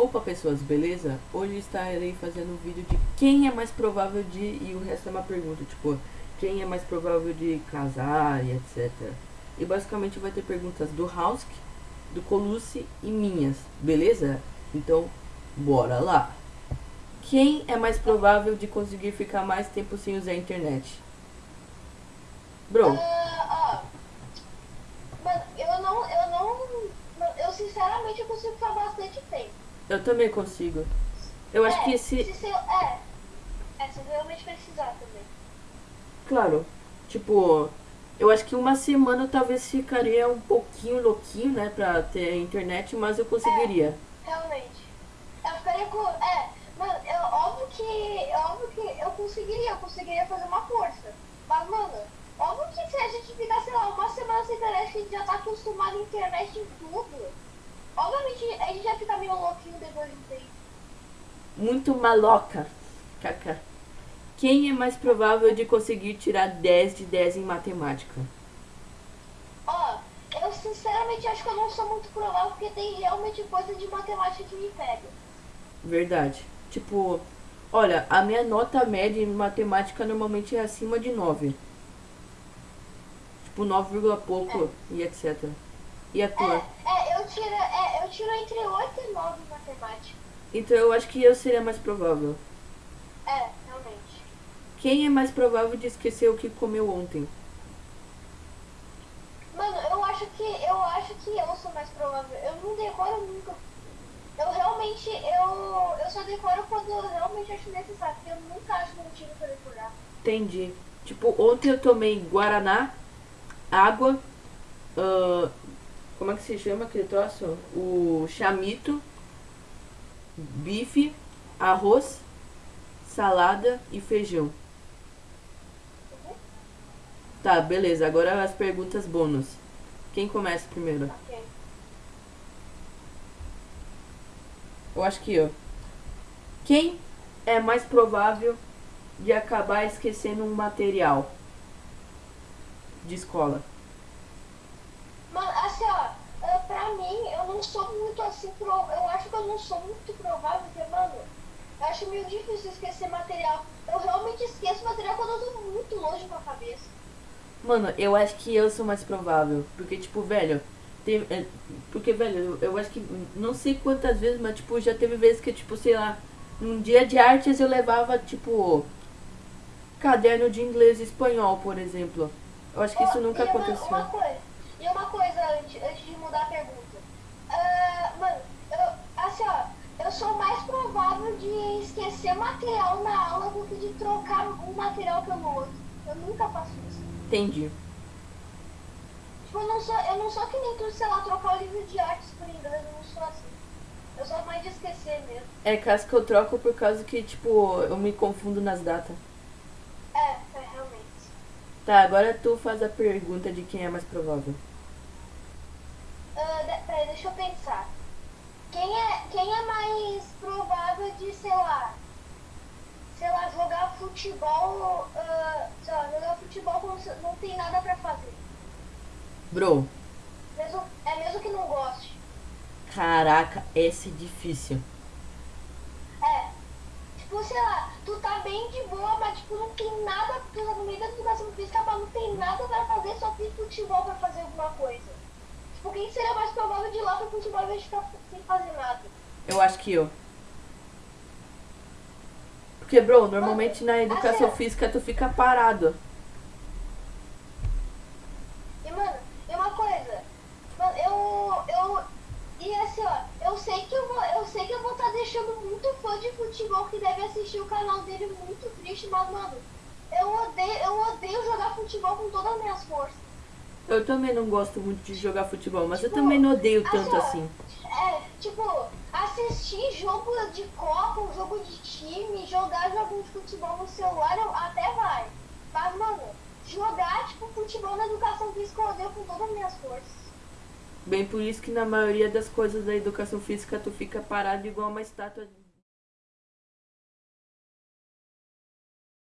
Opa pessoas, beleza? Hoje estarei fazendo um vídeo de quem é mais provável de... E o resto é uma pergunta, tipo... Quem é mais provável de casar e etc. E basicamente vai ter perguntas do Hausk, do Colucci e minhas, beleza? Então, bora lá! Quem é mais provável de conseguir ficar mais tempo sem usar a internet? Bro. Uh, ó. Mano, eu não, eu não, eu sinceramente eu consigo ficar bastante tempo. Eu também consigo. Eu acho é, que se... se... É, é, se realmente precisar também. Claro, tipo... Eu acho que uma semana talvez ficaria um pouquinho louquinho, né, pra ter internet, mas eu conseguiria. É, realmente. Eu ficaria com... É, mano, eu, óbvio que... Óbvio que eu conseguiria, eu conseguiria fazer uma força. Mas, mano, óbvio que se a gente ficar, sei lá, uma semana sem internet, que a gente já tá acostumado à internet em tudo Obviamente a gente já fica meio louquinho depois de tempo. Muito maloca. Kaká. Quem é mais provável de conseguir tirar 10 de 10 em matemática? Ó, oh, eu sinceramente acho que eu não sou muito provável porque tem realmente coisa de matemática que me pega. Verdade. Tipo, olha, a minha nota média em matemática normalmente é acima de 9. Tipo, 9, pouco é. e etc. E a tua? É, é, eu, tiro, é, eu tiro entre 8 e 9 em matemática. Então eu acho que eu seria mais provável. É, realmente. Quem é mais provável de esquecer o que comeu ontem? Mano, eu acho que eu acho que eu sou mais provável. Eu não decoro nunca. Eu realmente, eu, eu só decoro quando eu realmente acho necessário, porque eu nunca acho motivo pra decorar. Entendi. Tipo, ontem eu tomei Guaraná, água, uh, como é que se chama aquele troço? O chamito, bife, arroz, salada e feijão. Tá, beleza. Agora as perguntas bônus. Quem começa primeiro? Eu acho que eu. Quem é mais provável de acabar esquecendo um material de escola? Mano, assim, ó, uh, pra mim, eu não sou muito assim, pro, eu acho que eu não sou muito provável, porque, mano, eu acho meio difícil esquecer material. Eu realmente esqueço material quando eu tô muito longe com a cabeça. Mano, eu acho que eu sou mais provável, porque, tipo, velho, teve, é, porque, velho, eu, eu acho que, não sei quantas vezes, mas, tipo, já teve vezes que, tipo, sei lá, num dia de artes eu levava, tipo, caderno de inglês e espanhol, por exemplo. Eu acho que isso nunca aconteceu. Uma, uma coisa, e uma coisa, antes, antes de mudar a pergunta. Uh, mano, eu, assim, ó, eu sou mais provável de esquecer material na aula do que de trocar um material pelo outro. Eu nunca faço isso. Entendi. Tipo, eu não sou, eu não sou que nem tu, sei lá, trocar o livro de artes por inglês, eu não sou assim. Eu sou mais de esquecer mesmo. É caso que eu troco por causa que, tipo, eu me confundo nas datas. É, é realmente. Tá, agora tu faz a pergunta de quem é mais provável. Uh, peraí, deixa eu pensar. Quem é, quem é mais provável de, sei lá, sei lá, jogar futebol, uh, sei lá, jogar futebol quando não tem nada pra fazer? Bro. Mesmo, é mesmo que não goste. Caraca, esse é difícil. É. Tipo, sei lá, tu tá bem de boa, mas tipo, não tem nada, tu tá no meio da educação física, mas não tem nada pra fazer, só tem futebol pra fazer alguma coisa. Quem seria mais provável de ir lá pro futebol de ficar sem fazer nada? Eu acho que eu. Porque, bro, normalmente na educação assim, física tu fica parado. E, mano, e uma coisa. Mano, eu. Eu. E assim, ó, eu sei que eu vou. Eu sei que eu vou estar tá deixando muito fã de futebol que deve assistir o canal dele muito triste, mas, mano, eu odeio, eu odeio jogar futebol com todas as minhas forças. Eu também não gosto muito de jogar futebol, mas tipo, eu também não odeio tanto assim. É, tipo, assistir jogo de Copa, um jogo de time, jogar jogo de futebol no celular, até vai. Mas, mano, jogar, tipo, futebol na educação física eu odeio com todas as minhas forças. Bem por isso que na maioria das coisas da educação física tu fica parado igual uma estátua